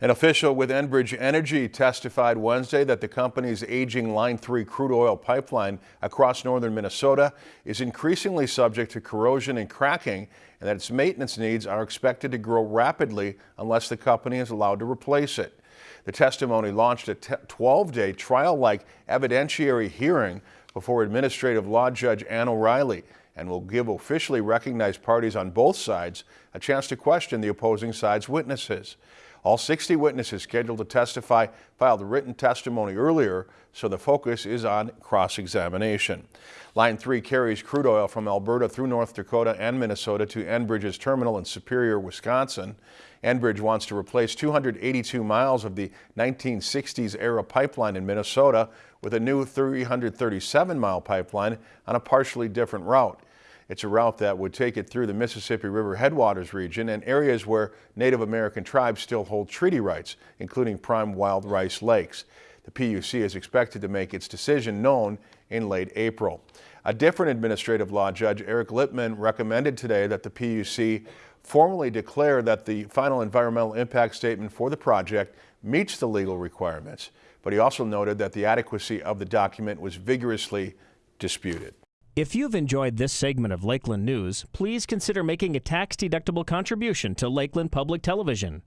An official with Enbridge Energy testified Wednesday that the company's aging Line 3 crude oil pipeline across northern Minnesota is increasingly subject to corrosion and cracking and that its maintenance needs are expected to grow rapidly unless the company is allowed to replace it. The testimony launched a 12-day trial-like evidentiary hearing before Administrative Law Judge Ann O'Reilly and will give officially recognized parties on both sides a chance to question the opposing side's witnesses. All 60 witnesses scheduled to testify filed written testimony earlier, so the focus is on cross-examination. Line 3 carries crude oil from Alberta through North Dakota and Minnesota to Enbridge's terminal in Superior, Wisconsin. Enbridge wants to replace 282 miles of the 1960s era pipeline in Minnesota with a new 337 mile pipeline on a partially different route. It's a route that would take it through the Mississippi River headwaters region and areas where Native American tribes still hold treaty rights, including prime wild rice lakes. The PUC is expected to make its decision known in late April. A different administrative law judge, Eric Lipman, recommended today that the PUC formally declare that the final environmental impact statement for the project meets the legal requirements. But he also noted that the adequacy of the document was vigorously disputed. If you've enjoyed this segment of Lakeland News, please consider making a tax-deductible contribution to Lakeland Public Television.